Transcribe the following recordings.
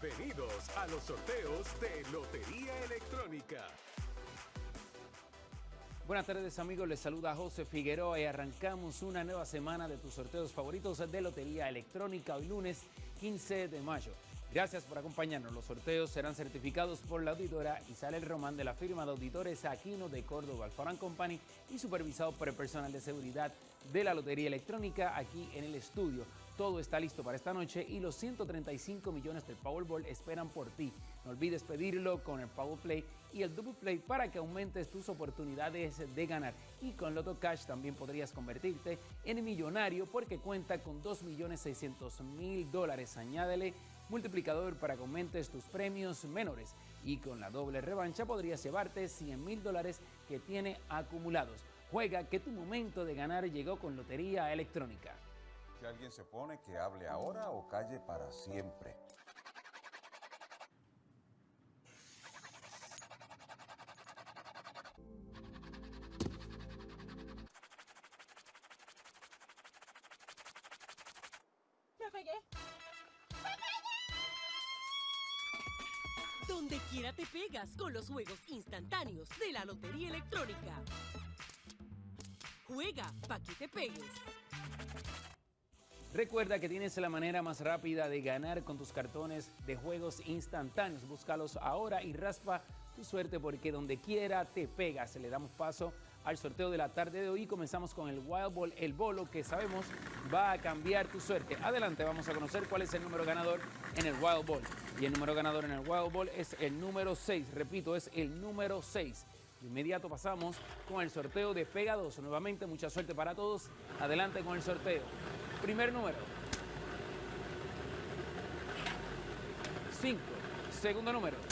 Bienvenidos a los sorteos de Lotería Electrónica. Buenas tardes amigos, les saluda José Figueroa y arrancamos una nueva semana de tus sorteos favoritos de Lotería Electrónica hoy lunes 15 de mayo. Gracias por acompañarnos. Los sorteos serán certificados por la auditora Isabel Román de la firma de auditores Aquino de Córdoba Alfarán Company y supervisado por el personal de seguridad de la Lotería Electrónica aquí en el estudio. Todo está listo para esta noche y los 135 millones del Powerball esperan por ti. No olvides pedirlo con el Power Play y el Double Play para que aumentes tus oportunidades de ganar. Y con Loto Cash también podrías convertirte en millonario porque cuenta con 2.600.000 dólares. Añádele multiplicador para que aumentes tus premios menores. Y con la doble revancha podrías llevarte 100 mil dólares que tiene acumulados. Juega que tu momento de ganar llegó con Lotería Electrónica. Si alguien se pone que hable ahora o calle para siempre. Me pegué. Donde quiera te pegas con los juegos instantáneos de la Lotería Electrónica. Juega pa' que te pegues. Recuerda que tienes la manera más rápida de ganar con tus cartones de juegos instantáneos. Búscalos ahora y raspa tu suerte porque donde quiera te pegas. Le damos paso al sorteo de la tarde de hoy. Comenzamos con el Wild Ball, el bolo que sabemos va a cambiar tu suerte. Adelante, vamos a conocer cuál es el número ganador en el Wild Ball. Y el número ganador en el Wild Ball es el número 6. Repito, es el número 6. De inmediato pasamos con el sorteo de Pega 2. Nuevamente, mucha suerte para todos. Adelante con el sorteo. Primer número. 5. Segundo número.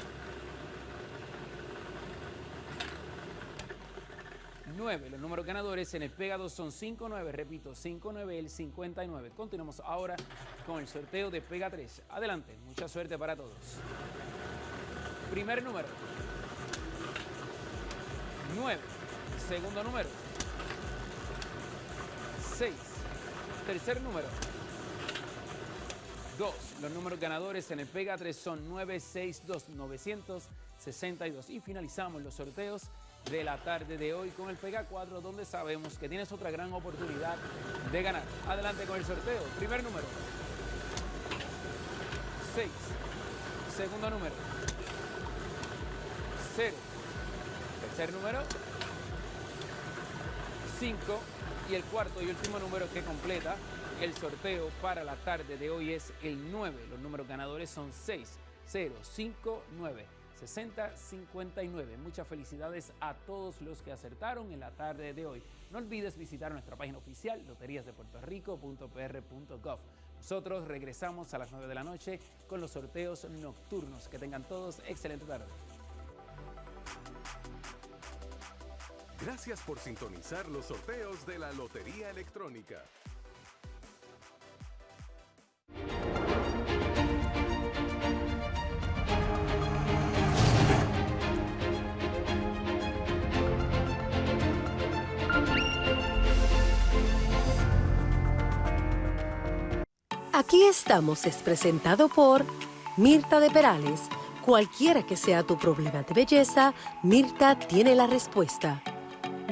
9. Los números ganadores en el Pega 2 son 5-9. Repito, 5-9, el 59. Continuamos ahora con el sorteo de Pega 3. Adelante, mucha suerte para todos. Primer número. 9. Segundo número. 6. Tercer número. 2. Los números ganadores en el Pega 3 son 962 962. Y finalizamos los sorteos de la tarde de hoy con el Pega 4, donde sabemos que tienes otra gran oportunidad de ganar. Adelante con el sorteo. Primer número. 6. Segundo número. 0. Tercer número. 5. Y el cuarto y último número que completa el sorteo para la tarde de hoy es el 9. Los números ganadores son 6, 0, 5, 9. 6059. Muchas felicidades a todos los que acertaron en la tarde de hoy. No olvides visitar nuestra página oficial loteriasdepuertorico.pr.gov. Nosotros regresamos a las 9 de la noche con los sorteos nocturnos. Que tengan todos excelente tarde. Gracias por sintonizar los sorteos de la Lotería Electrónica. Aquí estamos es presentado por Mirta de Perales. Cualquiera que sea tu problema de belleza, Mirta tiene la respuesta.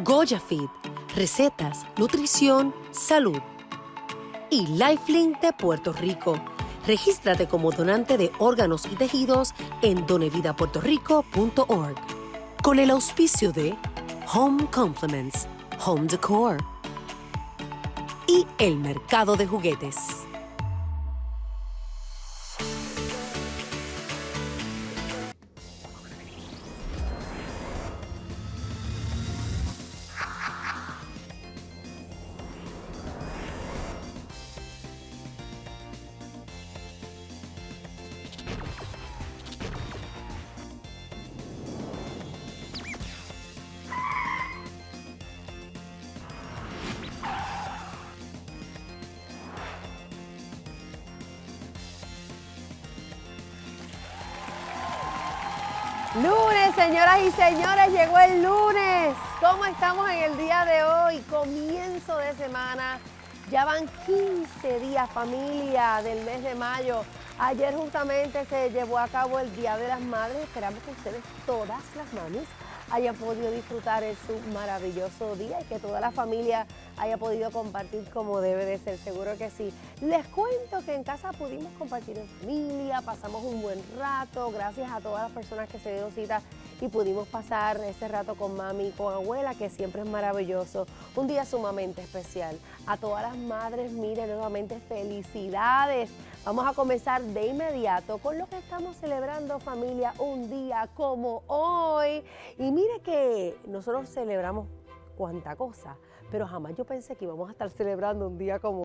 Goya Fit, recetas, nutrición, salud. Y Lifelink de Puerto Rico. Regístrate como donante de órganos y tejidos en donevidapuertorico.org. Con el auspicio de Home Compliments, Home Decor y el mercado de juguetes. Lunes, señoras y señores, llegó el lunes. ¿Cómo estamos en el día de hoy? Comienzo de semana. Ya van 15 días familia del mes de mayo. Ayer justamente se llevó a cabo el Día de las Madres. Esperamos que ustedes, todas las mamis, hayan podido disfrutar de su maravilloso día y que toda la familia haya podido compartir como debe de ser, seguro que sí. Les cuento que en casa pudimos compartir en familia, pasamos un buen rato, gracias a todas las personas que se dieron cita y pudimos pasar ese rato con mami y con abuela, que siempre es maravilloso. Un día sumamente especial. A todas las madres, mire, nuevamente felicidades. Vamos a comenzar de inmediato con lo que estamos celebrando familia un día como hoy. Y mire que nosotros celebramos cuánta cosa, pero jamás yo pensé que íbamos a estar celebrando un día como